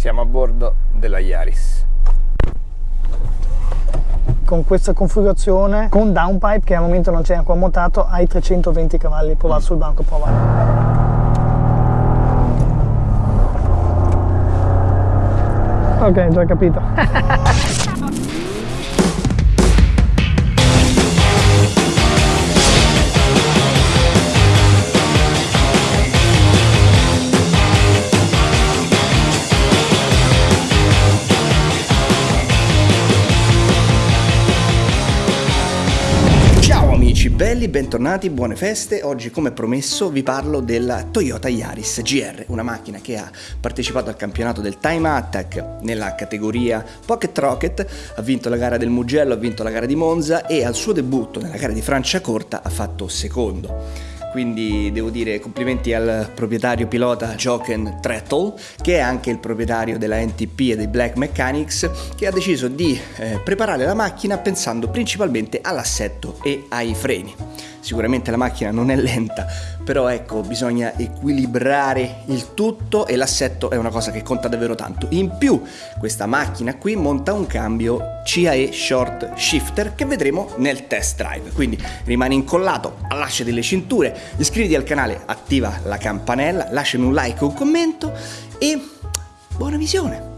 Siamo a bordo della Yaris. Con questa configurazione, con downpipe che al momento non c'è ancora montato, hai 320 cavalli. Provato mm. sul banco, prova. Ok, già capito. belli, bentornati, buone feste. Oggi come promesso vi parlo della Toyota Yaris GR, una macchina che ha partecipato al campionato del Time Attack nella categoria Pocket Rocket, ha vinto la gara del Mugello, ha vinto la gara di Monza e al suo debutto nella gara di Franciacorta ha fatto secondo quindi devo dire complimenti al proprietario pilota Jochen Trettel che è anche il proprietario della NTP e dei Black Mechanics che ha deciso di eh, preparare la macchina pensando principalmente all'assetto e ai freni. Sicuramente la macchina non è lenta, però ecco, bisogna equilibrare il tutto e l'assetto è una cosa che conta davvero tanto. In più, questa macchina qui monta un cambio CAE Short Shifter che vedremo nel test drive. Quindi rimani incollato, allacciati le cinture, iscriviti al canale, attiva la campanella, lasciami un like o un commento e buona visione!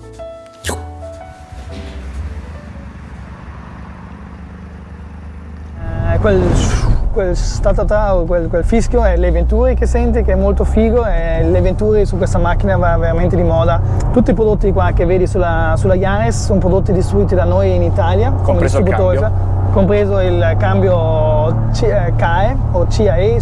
Eh, quel quel statatà o quel, quel, fischio è le Venturi che senti che è molto figo e le Venturi su questa macchina va veramente di moda. Tutti i prodotti qua che vedi sulla, sulla Yaris sono prodotti distribuiti da noi in Italia compreso il cambio. compreso il cambio CAE eh, o CAE,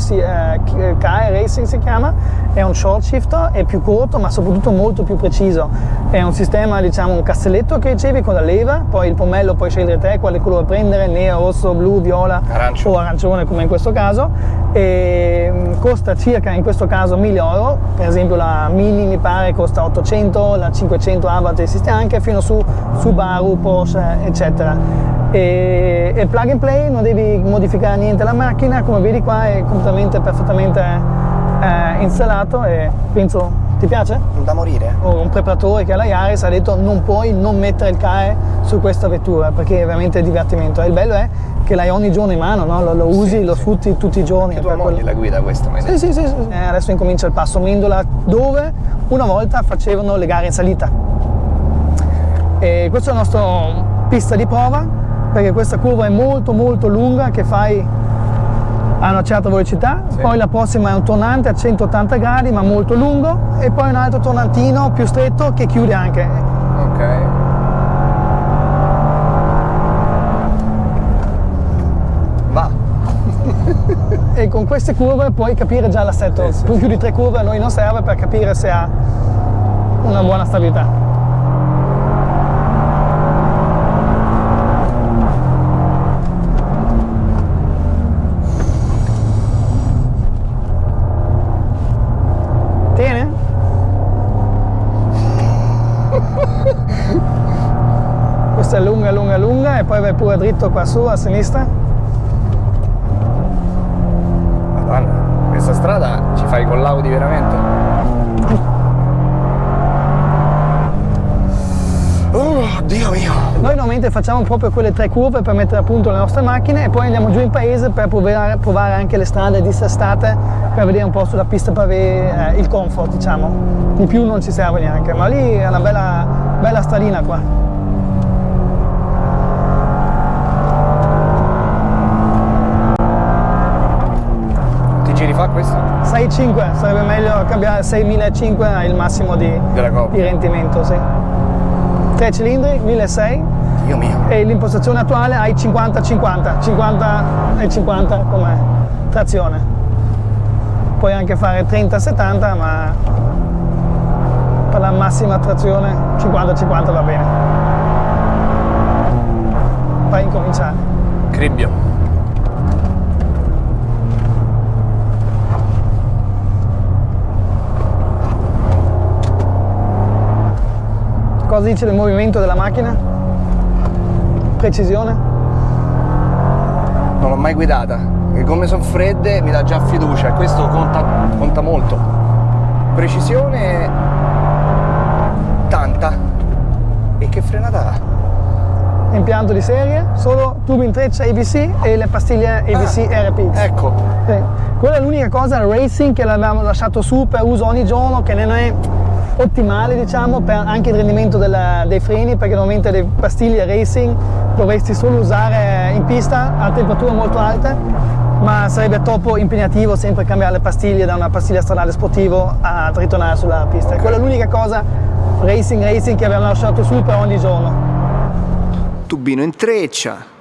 CAE eh, Racing si chiama, è un short shifter, è più corto ma soprattutto molto più preciso. È un sistema, diciamo, un castelletto che ricevi con la leva, poi il pommello puoi scegliere te quale colore prendere, nero, rosso, blu, viola Arancio. o arancione come in questo caso. E mm, costa circa in questo caso 1000 euro, per esempio la Mini mi pare costa 800, la 500 Avat esiste anche, fino su Subaru, Porsche eccetera e, e plug and play non devi modificare niente la macchina come vedi qua è completamente perfettamente eh, installato e penso ti piace? Da morire. un preparatore che alla Yaris ha detto non puoi non mettere il CAE su questa vettura perché è veramente divertimento. E il bello è che l'hai ogni giorno in mano, no? lo, lo, usi, sì, lo sfrutti tutti i giorni. Che tua moglie quello... la guida questa, sì, sì, sì, sì. Eh, adesso incomincia il passo Mendola dove una volta facevano le gare in salita. E questa è la nostra pista di prova perché questa curva è molto molto lunga che fai a una certa velocità, sì. poi la prossima è un tornante a 180 gradi ma molto lungo e poi un altro tornantino più stretto che chiude anche. Ok. Va. e con queste curve puoi capire già l'assetto, sì, sì, più di tre curve a noi non serve per capire se ha una buona stabilità. Qua su a sinistra. Madonna, questa strada ci fai con l'Audi veramente. Oh, Dio mio! Noi normalmente facciamo proprio quelle tre curve per mettere a punto le nostre macchine e poi andiamo giù in paese per provare, provare anche le strade dissestate per vedere un po' sulla pista pavé eh, il comfort diciamo. Di più non ci serve neanche, ma lì è una bella, bella stradina qua. fa questo? 6.5, sarebbe meglio cambiare 6.500 è il massimo di, di rendimento, sì. 3 cilindri, 1.600. Dio mio. E l'impostazione attuale hai 50-50, 50 e 50 come trazione. Puoi anche fare 30-70, ma per la massima trazione 50-50 va bene. Fai incominciare. Cribbio. Cosa dice del movimento della macchina? Precisione? Non l'ho mai guidata. Le gomme sono fredde, mi dà già fiducia e questo conta, conta molto. Precisione tanta. E che frenata ha? Impianto di serie, solo tubo in treccia ABC e le pastiglie ABC Ah, RPX. Ecco. Sì. Quella è l'unica cosa, racing, che l'abbiamo lasciato su per uso ogni giorno, che non è ottimale diciamo per anche il rendimento della- dei freni perché normalmente le pastiglie racing dovresti solo usare in pista a temperature molto alte ma sarebbe troppo impegnativo sempre cambiare le pastiglie da una pastiglia stradale sportivo a ritornare sulla pista. Quella è l'unica cosa racing racing che abbiamo lasciato su per ogni giorno. Tubino in treccia.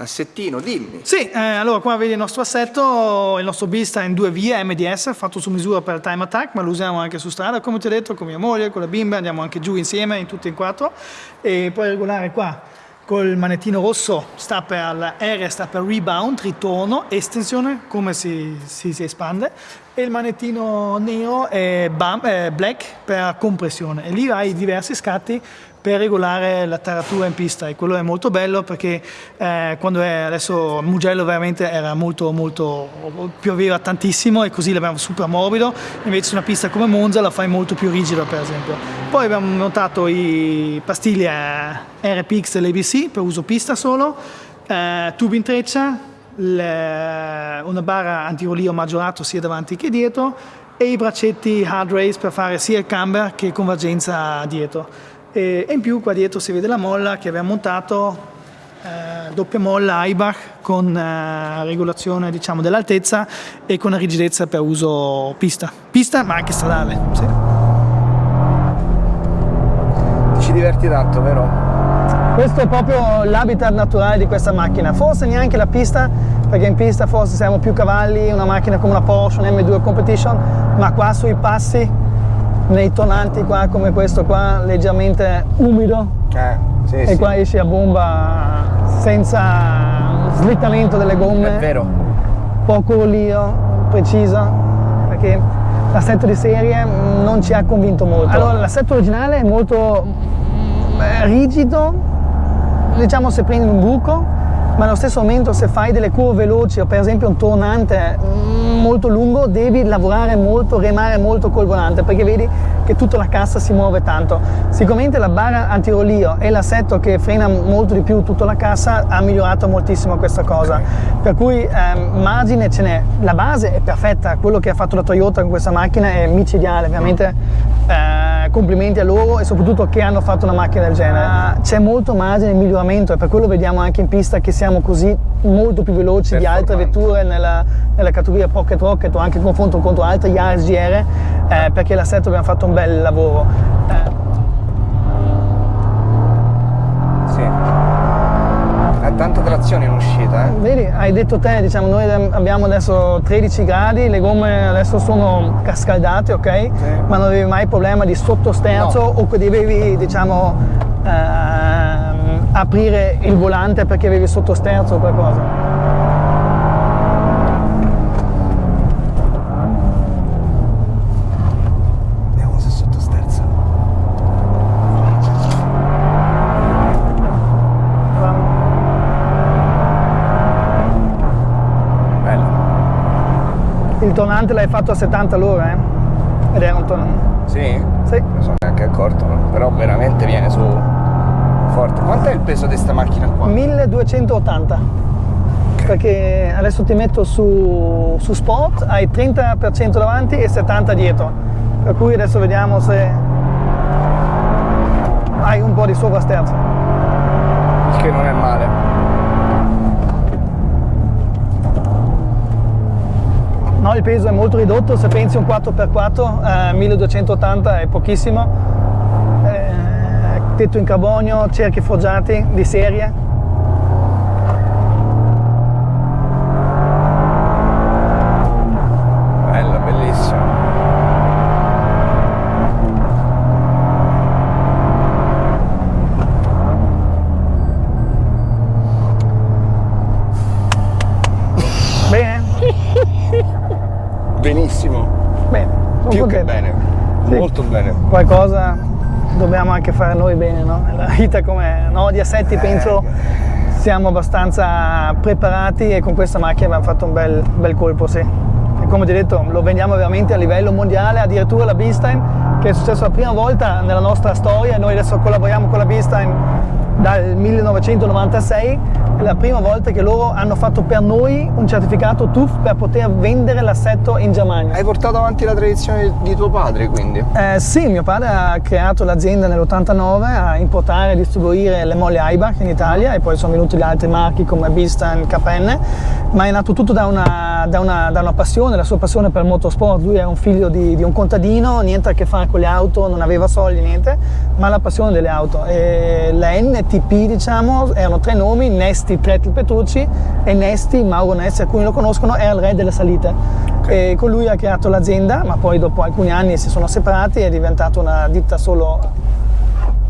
Assettino, dimmi. Sì, eh, allora qua vedi il nostro assetto, il nostro Bista in due vie MDS, fatto su misura per time attack, ma lo usiamo anche su strada, come ti ho detto, con mia moglie, con la bimba, andiamo anche giù insieme, in tutti e quattro, e poi regolare qua col manettino rosso sta per R sta per rebound, ritorno, estensione, come si, si- si espande, e il manettino nero è black per compressione, e lì hai diversi scatti per regolare la taratura in pista. E quello è molto bello perché eh, quando è adesso Mugello veramente era molto molto pioveva tantissimo e così l'abbiamo super morbido. Invece su una pista come Monza la fai molto più rigida per esempio. Poi abbiamo montato i pastiglie RPX dell'ABC per uso pista solo eh, tubi in treccia una barra antirolio maggiorato sia davanti che dietro e i braccetti hard race per fare sia il camber che convergenza dietro. E, e in più qua dietro si vede la molla che abbiamo montato, eh, doppia molla Aibach con eh, regolazione diciamo, dell'altezza e con la rigidezza per uso pista. Pista ma anche stradale. sì. Ti ci diverti tanto, vero? Questo è proprio l'habitat naturale di questa macchina, forse neanche la pista, perché in pista forse siamo più cavalli, una macchina come una Porsche, un M2 Competition, ma qua sui passi, nei tonanti qua come questo qua, leggermente umido, Eh, sì, e sì. qua esci a bomba senza slittamento delle gomme, È vero. poco rollio, preciso, perché l'assetto di serie non ci ha convinto molto. Allora, l'assetto originale è molto mm, rigido, diciamo se prendi un buco, ma allo stesso momento se fai delle curve veloci o per esempio un tornante mm, molto lungo, devi lavorare molto, remare molto col volante, perché vedi che tutta la cassa si muove tanto. Sicuramente la barra antirolio e l'assetto che frena molto di più tutta la cassa ha migliorato moltissimo questa cosa. Per cui ehm, margine ce n'è. La base è perfetta, quello che ha fatto la Toyota con questa macchina è micidiale, veramente eh, complimenti a loro e soprattutto che hanno fatto una macchina del genere. Ah, C'è molto margine di miglioramento e per quello vediamo anche in pista che siamo così molto più veloci di altre vetture nella, nella categoria Pocket Rocket o anche in confronto contro altri Yaris GR eh, perché l'assetto abbiamo fatto un bel lavoro. Eh, trazione in uscita, eh. Vedi, hai detto te, diciamo, noi abbiamo adesso 13 gradi, le gomme adesso sono cascaldate, ok? Ma non avevi mai problema di sottosterzo No. o che dovevi, diciamo, ehm, aprire il volante perché avevi sottosterzo o qualcosa. Vediamo se sottosterza. Bello. Il tonante l'hai fatto a 70 all'ora, eh? Ed era un tonante. Sì? Sì. Non sono neanche accorto, però veramente viene su forte. Quant'è il peso di sta macchina qua? 1280 perché adesso ti metto su, su sport hai 30% davanti e 70 dietro per cui adesso vediamo se hai un po' di sovrasterzo che non è male. No il peso è molto ridotto se pensi un 4x4 eh, 1280 è pochissimo. Eh, tetto in carbonio cerchi forgiati di serie come no, di assetti penso siamo abbastanza preparati e con questa macchina abbiamo fatto un bel, bel colpo, sì. E come ti ho detto lo vendiamo veramente a livello mondiale, addirittura la Beastime che è successo la prima volta nella nostra storia, noi adesso collaboriamo con la Beastime dal 1996 è la prima volta che loro hanno fatto per noi un certificato TUF per poter vendere l'assetto in Germania. Hai portato avanti la tradizione di tuo padre quindi? Eh, sì, mio padre ha creato l'azienda nell'89 a importare e distribuire le molle Aibach in Italia e poi sono venuti gli altri marchi come Bistan, KN, ma è nato tutto da una, da, una, da una, passione, la sua passione per il motorsport. Lui era un figlio di, di, un contadino, niente a che fare con le auto, non aveva soldi, niente, ma la passione delle auto. E la NTP diciamo erano tre nomi, Nesti Tretti Petrucci e Nesti, Mauro Nesti, alcuni lo conoscono, è il re delle salite. Okay. E con lui ha creato l'azienda, ma poi dopo alcuni anni si sono separati, è diventata una ditta solo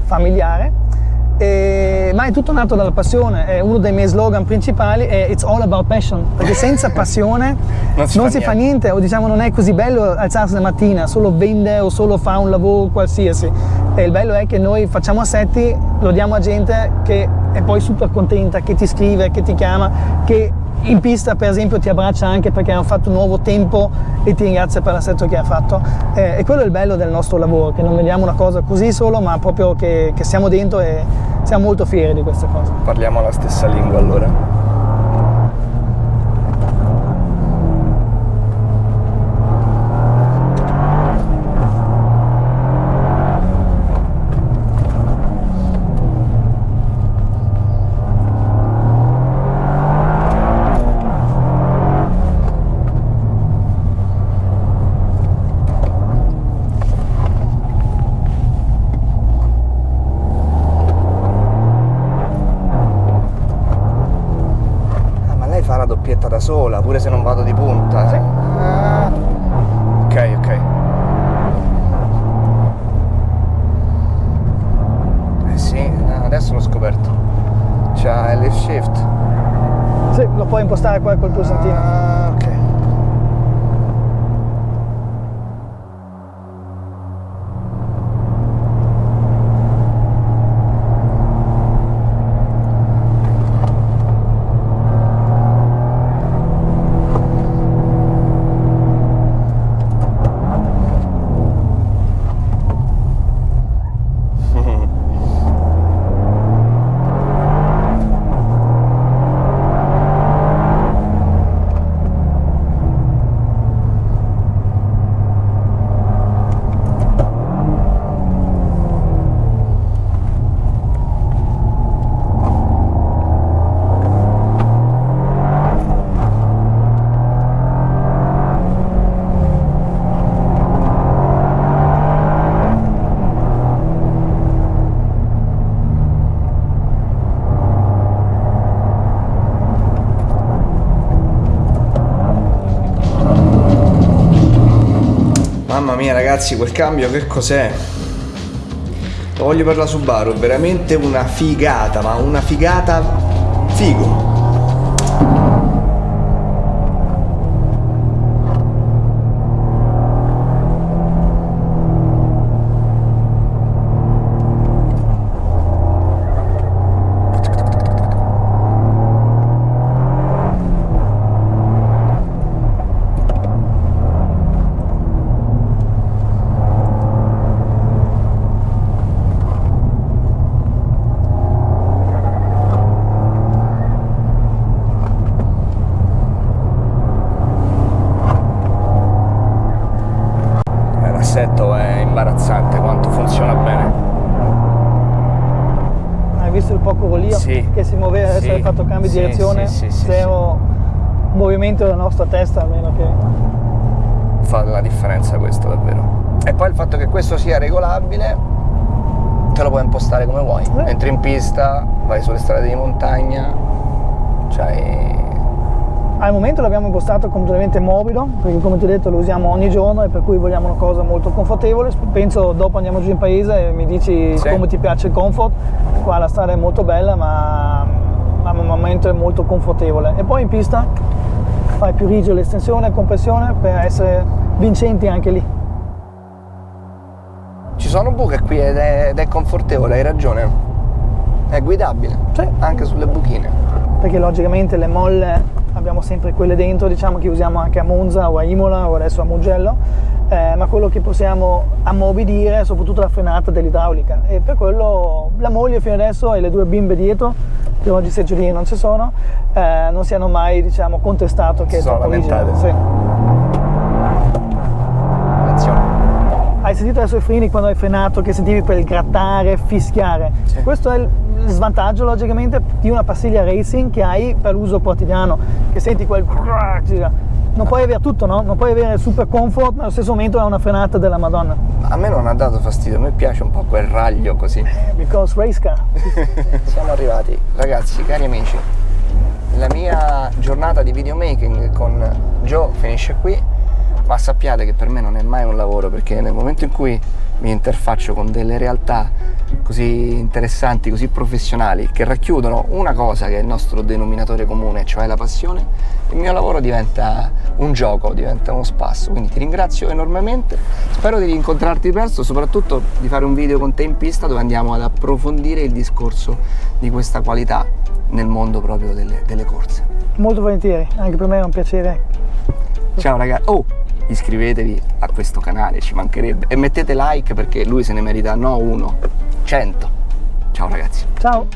familiare. E, ma è tutto nato dalla passione, è uno dei miei slogan principali è It's all about passion, perché senza passione non si, non fa, si niente. fa, niente. o diciamo non è così bello alzarsi la mattina, solo vende o solo fa un lavoro qualsiasi. E il bello è che noi facciamo assetti, lo diamo a gente che è poi super contenta, che ti scrive, che ti chiama, che in pista per esempio ti abbraccia anche perché hanno fatto un nuovo tempo e ti ringrazia per l'assetto che ha fatto. Eh, e quello è il bello del nostro lavoro che non vediamo una cosa così solo ma proprio che, che siamo dentro e siamo molto fieri di queste cose parliamo la stessa lingua allora impostare qua col pulsantino. Mia ragazzi quel cambio che cos'è? Lo voglio per la Subaru, veramente una figata, ma una figata figo. Di direzione, sì, sì, zero movimento della nostra testa, a meno che... Fa la differenza questo davvero. E poi il fatto che questo sia regolabile, te lo puoi impostare come vuoi. Eh. Entri in pista, vai sulle strade di montagna, cioè... Al momento l'abbiamo impostato completamente morbido, perché come ti ho detto lo usiamo ogni giorno e per cui vogliamo una cosa molto confortevole. Penso dopo andiamo giù in paese e mi dici sì. come ti piace il comfort. Qua la strada è molto bella, ma al momento è molto confortevole e poi in pista fai più rigido l'estensione e compressione per essere vincenti anche lì ci sono buche qui ed è, ed è confortevole hai ragione è guidabile sì. anche sulle buchine perché logicamente le molle abbiamo sempre quelle dentro, diciamo che usiamo anche a Monza o a Imola o adesso a Mugello, eh, ma quello che possiamo ammorbidire è soprattutto la frenata dell'idraulica e per quello la moglie fino adesso e le due bimbe dietro, che oggi seggiolini non ci sono, eh, non si hanno mai diciamo, contestato che Si è sono troppo lamentate. Sì. Hai sentito adesso i frini quando hai frenato che sentivi quel grattare, fischiare? Sì. Questo è il svantaggio logicamente di una pastiglia racing che hai per l'uso quotidiano, che senti quel... Non puoi avere tutto, no? Non puoi avere il super comfort, ma allo stesso momento è una frenata della Madonna. A me non ha dato fastidio, a me piace un po' quel raglio così. Because race car. Siamo arrivati, ragazzi, cari amici. La mia giornata di videomaking con Joe finisce qui, ma sappiate che per me non è mai un lavoro perché nel momento in cui mi interfaccio con delle realtà così interessanti, così professionali, che racchiudono una cosa che è il nostro denominatore comune, cioè la passione, il mio lavoro diventa un gioco, diventa uno spasso. Quindi ti ringrazio enormemente, spero di rincontrarti presto, soprattutto di fare un video con te in pista dove andiamo ad approfondire il discorso di questa qualità nel mondo proprio delle, delle corse. Molto volentieri, anche per me è un piacere. Ciao ragazzi, oh, iscrivetevi a questo canale, ci mancherebbe. E mettete like perché lui se ne merita no uno, cento. Ciao ragazzi. Ciao.